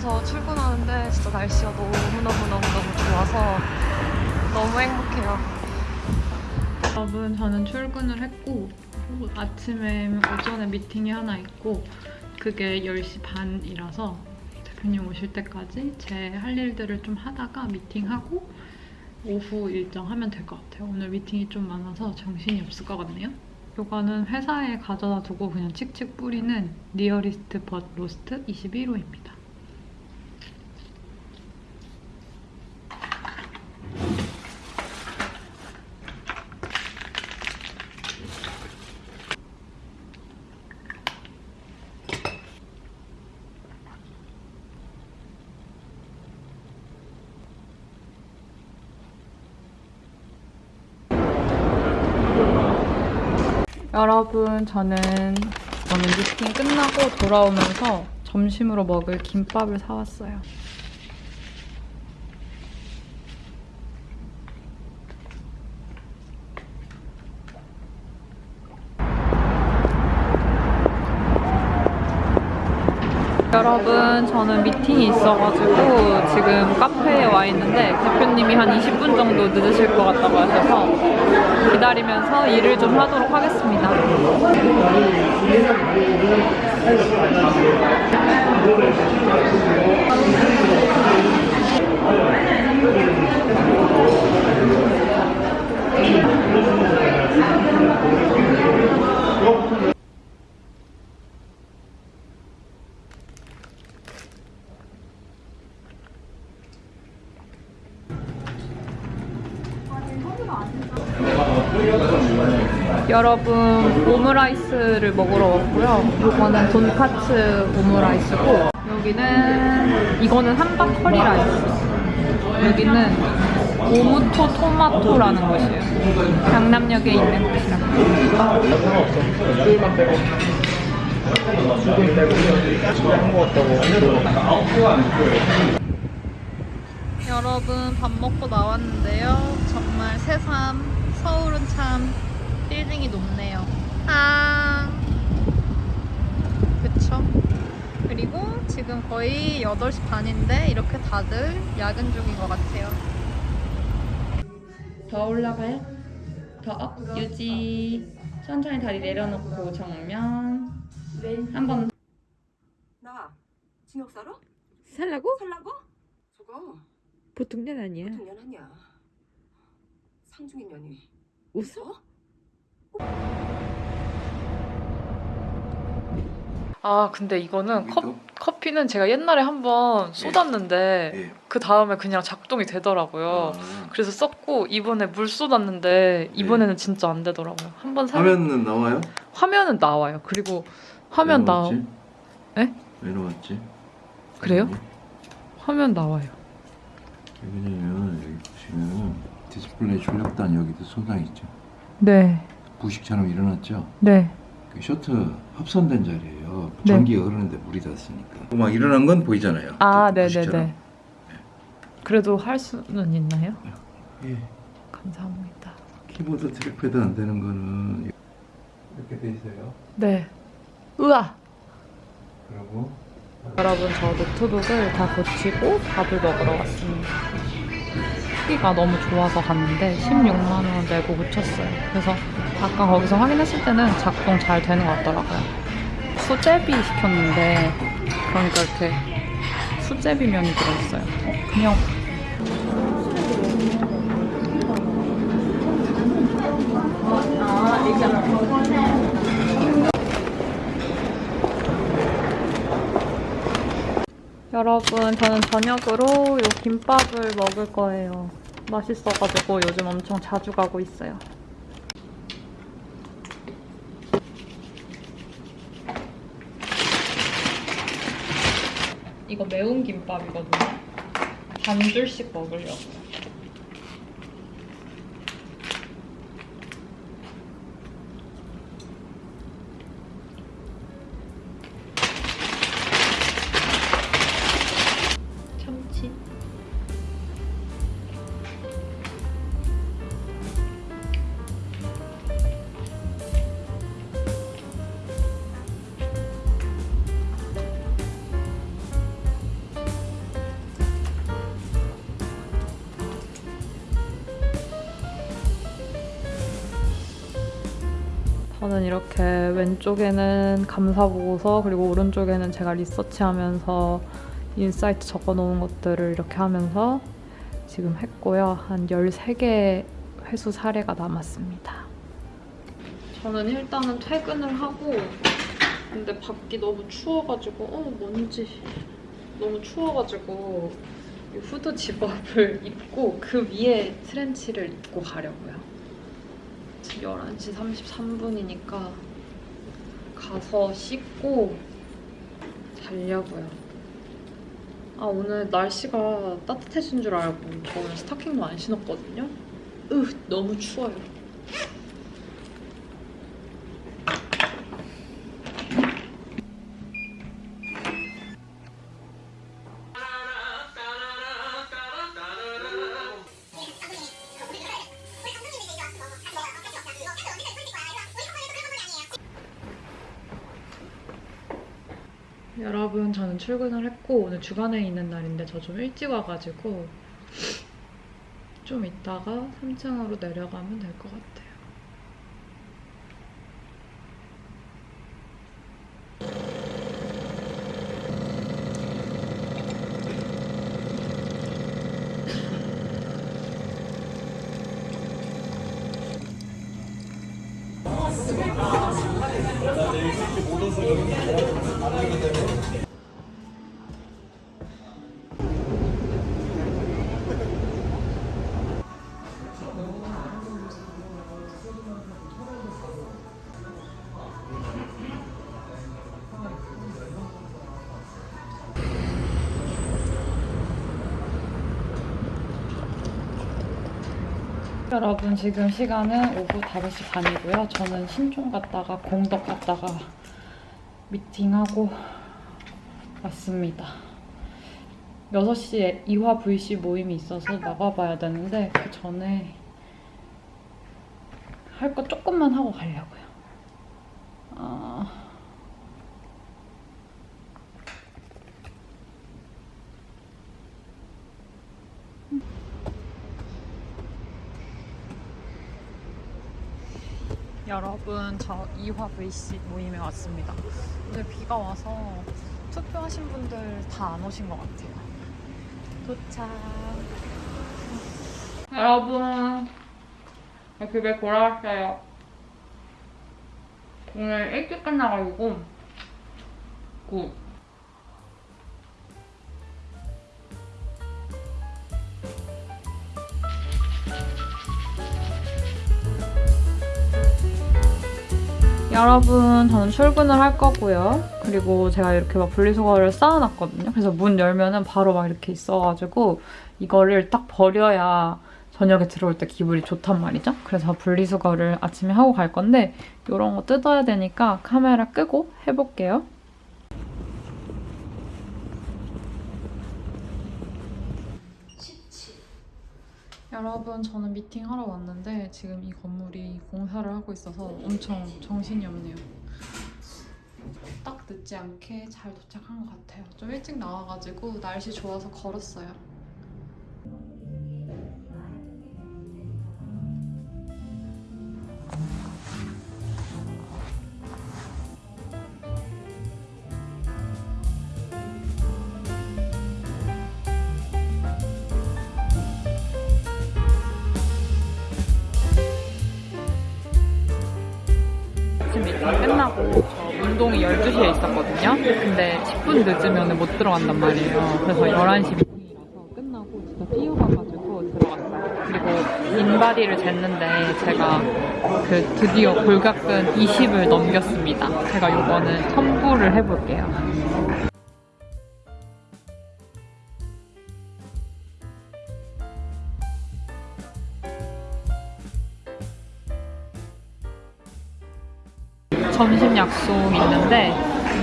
여기서 출근하는데 진짜 날씨가 너무너무너무너무 좋아서 너무 행복해요. 여러분 저는 출근을 했고 아침에 오전에 미팅이 하나 있고 그게 10시 반이라서 대표님 오실 때까지 제 할 일들을 좀 하다가 미팅하고 오후 일정 하면 될 것 같아요. 오늘 미팅이 좀 많아서 정신이 없을 것 같네요. 이거는 회사에 가져다 두고 그냥 칙칙 뿌리는 리어리스트 벗 로스트 21호입니다. 여러분 저는 저는 미팅 끝나고 돌아오면서 점심으로 먹을 김밥을 사왔어요. 여러분 저는 미팅이 있어가지고 지금 카페에 와 있는데 대표님이 한 20분 정도 늦으실 것 같다고 하셔서 기다리면서 일을 좀 하도록 하겠습니다. 여러분 오므라이스를 먹으러 왔고요. 이거는 돈카츠 오므라이스고 여기는 이거는 함박 커리 라이스. 여기는 오므토 토마토라는 곳이에요. 강남역에 있는 먹었다고 여러분 밥 먹고 나왔는데요. 정말 새삼 서울은 참 빌딩이 높네요. 아 그쵸? 그리고 지금 거의 8시 반인데 이렇게 다들 야근 중인 것 같아요. 더 올라가요? 더 up, 유지. 천천히 다리 내려놓고 정면. 한번 나 징역 살아? 살라고? 살라고? 저거 보통 년 아니야. 보통 년 아니야. 상중인 년이. 웃어? 아 근데 이거는 컵, 이거? 커피는 제가 옛날에 한번 쏟았는데 예. 그 다음에 그냥 작동이 되더라고요. 아, 그래서 썼고 이번에 물 쏟았는데 이번에는 진짜 안 되더라고요. 한번 사 화면은 나와요? 화면은 나와요. 그리고 화면 왜나 나왔지? 에? 왜 나왔지? 그래요? 화면이? 화면 나와요. 왜냐면 여기 보시면 디스플레이 출력단 여기도 손상 있죠. 네, 부식처럼 일어났죠. 네. 그 쇼트 합선된 자리예요. 네. 전기가 흐르는데 물이 닿았으니까. 막 일어난 건 보이잖아요. 아, 그 네, 네. 네. 그래도 할 수는 있나요? 예. 감사합니다. 키보드 trackpad 안 되는 거는 이렇게 돼 있어요. 네. 우와. 그리고 여러분 저 노트북을 다 고치고 밥을 먹으러 왔습니다. 크기가 너무 좋아서 갔는데 16만 원 내고 고쳤어요. 그래서 아까 거기서 확인했을 때는 작동 잘 되는 것 같더라고요. 수제비 시켰는데 그러니까 이렇게 수제비 면이 들어있어요. 어, 그냥 여러분 저는 저녁으로 이 김밥을 먹을 거예요. 맛있어가지고 요즘 엄청 자주 가고 있어요. 이거 매운 김밥이거든요. 반 줄씩 먹으려고. 저는 이렇게 왼쪽에는 감사 보고서 그리고 오른쪽에는 제가 리서치하면서 insight 적어놓은 것들을 이렇게 하면서 지금 했고요. 한 13개 회수 사례가 남았습니다. 저는 일단은 퇴근을 하고 근데 밖이 너무 추워가지고 어 먼지 너무 추워가지고 이 후드 zip-up을 입고 그 위에 트렌치를 입고 가려고요. 지금 11시 33분이니까 가서 씻고 자려고요. 아 오늘 날씨가 따뜻해진 줄 알고 저는 스타킹도 안 신었거든요. 으 너무 추워요. 출근을 했고 오늘 주간에 있는 날인데 저 좀 일찍 와가지고 좀 이따가 3층으로 내려가면 될 것 같아요. 여러분 지금 시간은 오후 5시 반이고요. 저는 신촌 갔다가 공덕 갔다가 미팅하고 왔습니다. 6시에 이화 VC 모임이 있어서 나가봐야 되는데 그 전에 할 거 조금만 하고 가려고요. 아... 여러분 저 이화 VC 모임에 왔습니다. 오늘 비가 와서 투표하신 분들 다 안 오신 것 같아요. 도착. 여러분 집에 돌아왔어요. 오늘 일찍 끝나가지고 good. 여러분 저는 출근을 할 거고요. 그리고 제가 이렇게 막 분리수거를 쌓아놨거든요. 그래서 문 열면은 바로 막 이렇게 있어가지고 이거를 딱 버려야 저녁에 들어올 때 기분이 좋단 말이죠. 그래서 분리수거를 아침에 하고 갈 건데 이런 거 뜯어야 되니까 카메라 끄고 해볼게요. 여러분 저는 미팅하러 왔는데 지금 이 건물이 공사를 하고 있어서 엄청 정신이 없네요. 딱 늦지 않게 잘 도착한 것 같아요. 좀 일찍 나와가지고 날씨 좋아서 걸었어요. 12시쯤이면 못 들어간단 말이에요. 그래서 11시 미팅이라서 끝나고 진짜 삐어가가지고 들어갔어요. 그리고 인바디를 쟀는데 제가 그 드디어 골격근 20을 넘겼습니다. 제가 요거는 첨부를 해볼게요.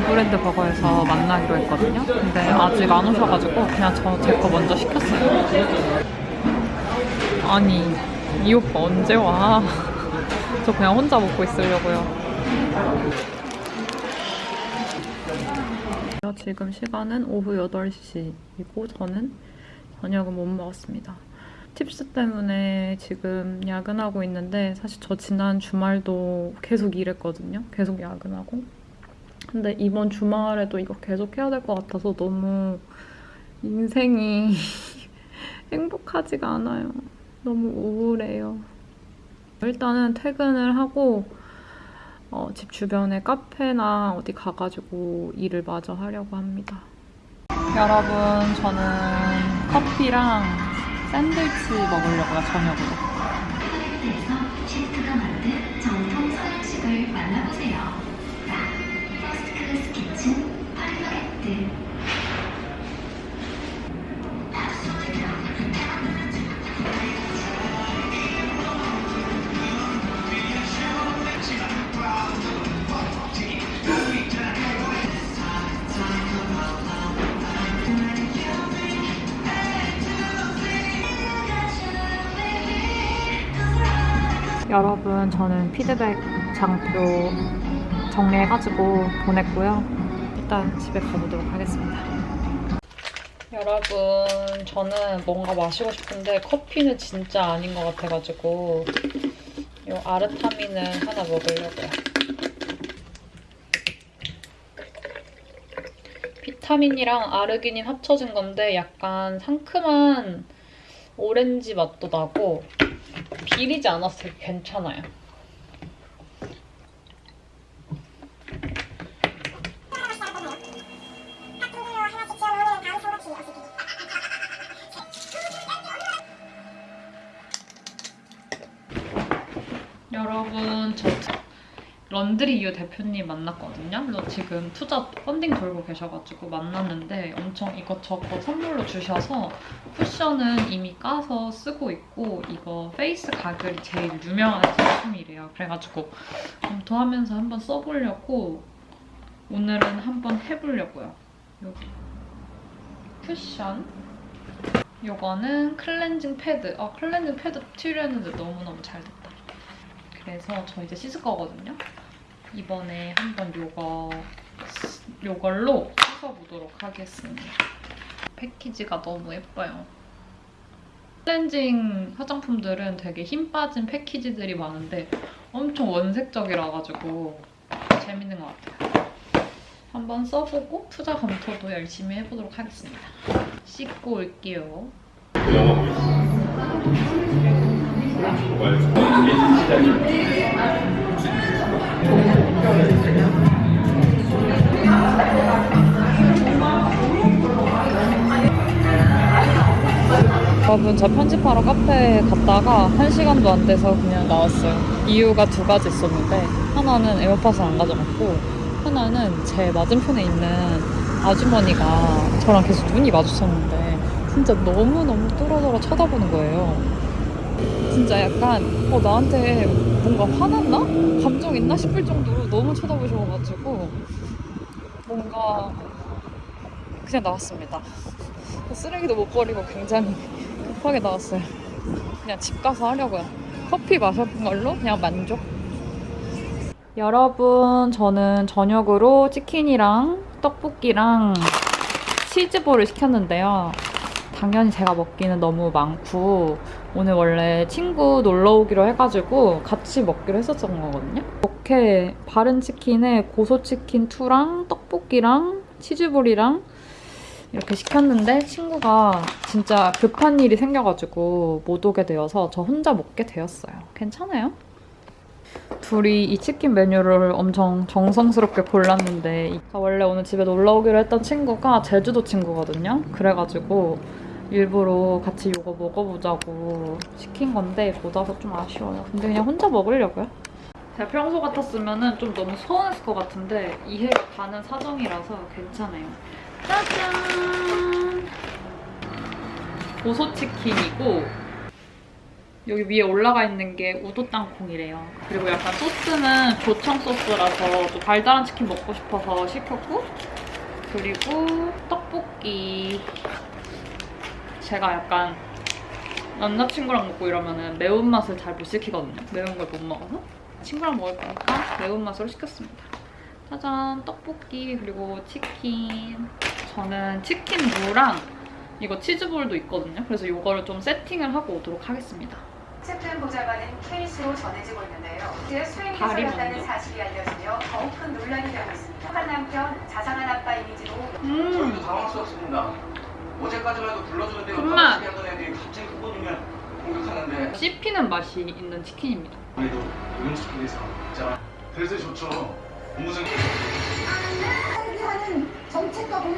브랜드 버거에서 만나기로 했거든요. 근데 아직 안 오셔가지고 그냥 저 제 거 먼저 시켰어요. 아니 이 오빠 언제 와? 저 그냥 혼자 먹고 있으려고요. 지금 시간은 오후 8시이고 저는 저녁은 못 먹었습니다. 팁스 때문에 지금 야근하고 있는데 사실 저 지난 주말도 계속 일했거든요. 계속 야근하고. 근데 이번 주말에도 이거 계속 해야 될 것 같아서 너무 인생이 행복하지가 않아요. 너무 우울해요. 일단은 퇴근을 하고 어, 집 주변에 카페나 어디 가가지고 일을 마저 하려고 합니다. 여러분, 저는 커피랑 샌드위치 먹으려고요, 저녁으로. 셰프가 만든 정통 서양식을 만나보세요. 여러분, 저는 피드백 장표 정리해가지고 보냈고요. 일단 집에 가보도록 하겠습니다. 여러분, 저는 뭔가 마시고 싶은데 커피는 진짜 아닌 것 같아가지고 이 아르타민을 하나 먹으려고요. 비타민이랑 아르기닌 합쳐진 건데 약간 상큼한 오렌지 맛도 나고 비리지 되게 괜찮아요. 런드리 유 대표님 만났거든요. 그래서 지금 투자 펀딩 돌고 계셔가지고 만났는데 엄청 이것저것 선물로 주셔서 쿠션은 이미 까서 쓰고 있고 이거 페이스 가글이 제일 유명한 제품이래요. 그래가지고 검토하면서 한번 써보려고 오늘은 한번 해보려고요. 여기 쿠션 요거는 클렌징 패드. 아 클렌징 패드 필요했는데 너무너무 잘 됐다. 그래서 저 이제 씻을 거거든요. 이번에 한번 요거 요걸로 씻어보도록 하겠습니다. 패키지가 너무 예뻐요. 클렌징 화장품들은 되게 힘 빠진 패키지들이 많은데 엄청 원색적이라 가지고 재밌는 것 같아요. 한번 써보고 투자 검토도 열심히 해보도록 하겠습니다. 씻고 올게요. 여러분 저 편집하러 카페에 갔다가 한 시간도 안 돼서 그냥 나왔어요. 이유가 두 가지 있었는데 하나는 에어팟을 안 가져갔고 하나는 제 맞은편에 있는 아주머니가 저랑 계속 눈이 마주쳤는데 진짜 너무너무 뚫어져라 쳐다보는 거예요. 진짜 약간 어 나한테 뭔가 화났나? 감정 있나 싶을 정도로 너무 쳐다보셔가지고 뭔가 그냥 나왔습니다. 쓰레기도 못 버리고 굉장히 급하게 나왔어요. 그냥 집 가서 하려고요. 커피 마셔본 걸로 그냥 만족. 여러분, 저는 저녁으로 치킨이랑 떡볶이랑 치즈볼을 시켰는데요. 당연히 제가 먹기는 너무 많고 오늘 원래 친구 놀러 오기로 해가지고 같이 먹기로 했었던 거거든요. 이렇게 바른 치킨에 고소치킨 2랑 떡볶이랑 치즈볼이랑 이렇게 시켰는데 친구가 진짜 급한 일이 생겨가지고 못 오게 되어서 저 혼자 먹게 되었어요. 괜찮아요? 둘이 이 치킨 메뉴를 엄청 정성스럽게 골랐는데 원래 오늘 집에 놀러 오기로 했던 친구가 제주도 친구거든요. 그래가지고 일부러 같이 이거 먹어보자고 시킨 건데 못 와서 좀 아쉬워요. 근데 그냥 혼자 먹으려고요. 제가 평소 같았으면 좀 너무 서운했을 것 같은데 이해가 가는 사정이라서 괜찮아요. 짜잔! 고소치킨이고 여기 위에 올라가 있는 게 우도 땅콩이래요. 그리고 약간 소스는 조청 소스라서 또 달달한 치킨 먹고 싶어서 시켰고 그리고 떡볶이 제가 약간 남자친구랑 먹고 이러면 매운맛을 잘 못 시키거든요. 매운 걸 못 먹어서 친구랑 먹을 거니까 매운맛으로 시켰습니다. 짜잔 떡볶이 그리고 치킨 저는 치킨 무랑 이거 치즈볼도 있거든요. 그래서 이거를 좀 세팅을 하고 오도록 하겠습니다. 챕튼 보좌관은 케이스로 전해지고 있는데요. 그 수행 다리 기술했다는 먼저. 사실이 알려지며 더욱 큰 논란이 되고 있습니다. 한 남편 자상한 아빠 이미지로 음, 저희도 당황스럽습니다. 어제까지만 해도 불러주는데 정말. 하던 애들이 갑자기 그거 주면 공격하는데 씹히는 맛이 있는 치킨입니다. 우리도 이런 치킨에서 자 그래서 좋죠. 무슨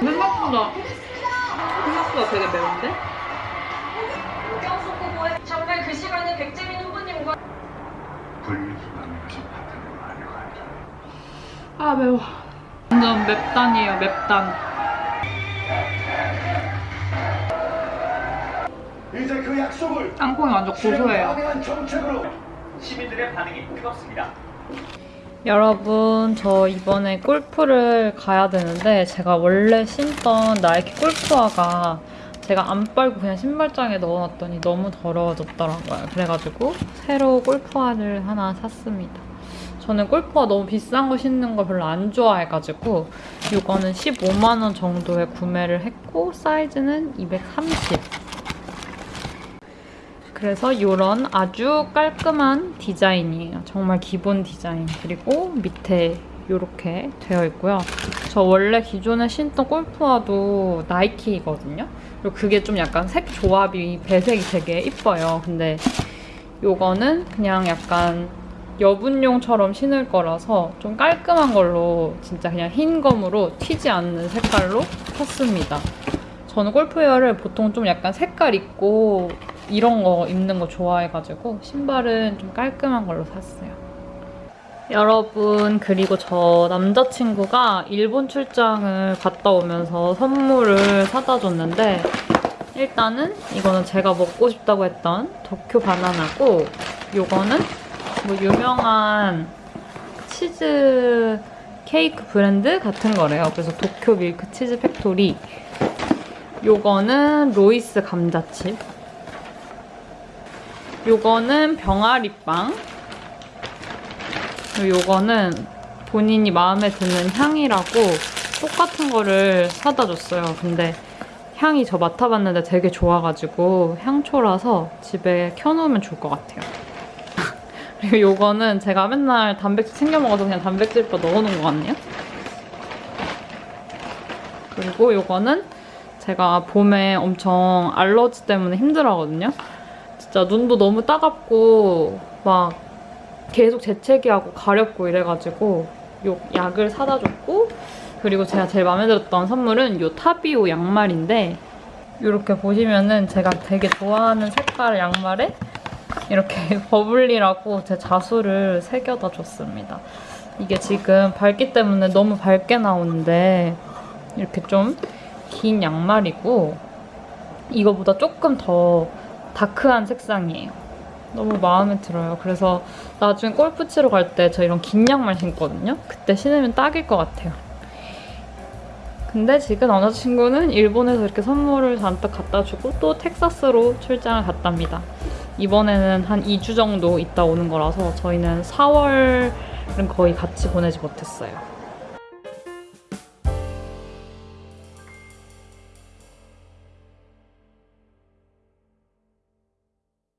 생각보다 생각보다 되게 매운데? 정말 그 시간에 백재민 후보님과. 아 매워. 완전 맵단이에요 맵단. 이제 그 약속을 땅콩이 완전 고소해요. 시민들의 반응이 뜨겁습니다. 여러분 저 이번에 골프를 가야 되는데 제가 원래 신던 나이키 골프화가 제가 안 빨고 그냥 신발장에 넣어놨더니 너무 더러워졌더라고요. 그래가지고 새로 골프화를 하나 샀습니다. 저는 골프화 너무 비싼 거 신는 걸 별로 안 좋아해가지고 이거는 15만 원 정도에 구매를 했고 사이즈는 230. 그래서 이런 아주 깔끔한 디자인이에요. 정말 기본 디자인. 그리고 밑에 이렇게 되어 있고요. 저 원래 기존에 신던 골프화도 나이키거든요. 그리고 그게 좀 약간 색 조합이 배색이 되게 이뻐요. 근데 이거는 그냥 약간 여분용처럼 신을 거라서 좀 깔끔한 걸로 진짜 그냥 흰 검으로 튀지 않는 색깔로 샀습니다. 저는 골프웨어를 보통 좀 약간 색깔 있고 이런 거 입는 거 좋아해가지고 신발은 좀 깔끔한 걸로 샀어요. 여러분 그리고 저 남자친구가 일본 출장을 갔다 오면서 선물을 사다 줬는데 일단은 이거는 제가 먹고 싶다고 했던 도쿄 바나나고 요거는 뭐 유명한 치즈 케이크 브랜드 같은 거래요. 그래서 도쿄 밀크 치즈 팩토리 요거는 로이스 감자칩 요거는 병아리빵 요거는 본인이 마음에 드는 향이라고 똑같은 거를 사다 줬어요. 근데 향이 저 맡아봤는데 되게 좋아가지고 향초라서 집에 켜놓으면 좋을 것 같아요. 그리고 요거는 제가 맨날 단백질 챙겨 먹어서 그냥 단백질바 넣어놓은 것 같네요. 그리고 요거는 제가 봄에 엄청 알러지 때문에 힘들어하거든요. 진짜 눈도 너무 따갑고 막 계속 재채기하고 가렵고 이래가지고 요 약을 사다 줬고 그리고 제가 제일 마음에 들었던 선물은 요 타비오 양말인데 이렇게 보시면은 제가 되게 좋아하는 색깔 양말에 이렇게 버블리라고 제 자수를 새겨다 줬습니다. 이게 지금 밝기 때문에 너무 밝게 나오는데 이렇게 좀 긴 양말이고 이거보다 조금 더 다크한 색상이에요. 너무 마음에 들어요. 그래서 나중에 골프 치러 갈 때 저 이런 긴 양말 신거든요. 그때 신으면 딱일 것 같아요. 근데 지금 남자친구는 일본에서 이렇게 선물을 잔뜩 갖다 주고 또 텍사스로 출장을 갔답니다. 이번에는 한 2주 정도 있다 오는 거라서 저희는 4월은 거의 같이 보내지 못했어요.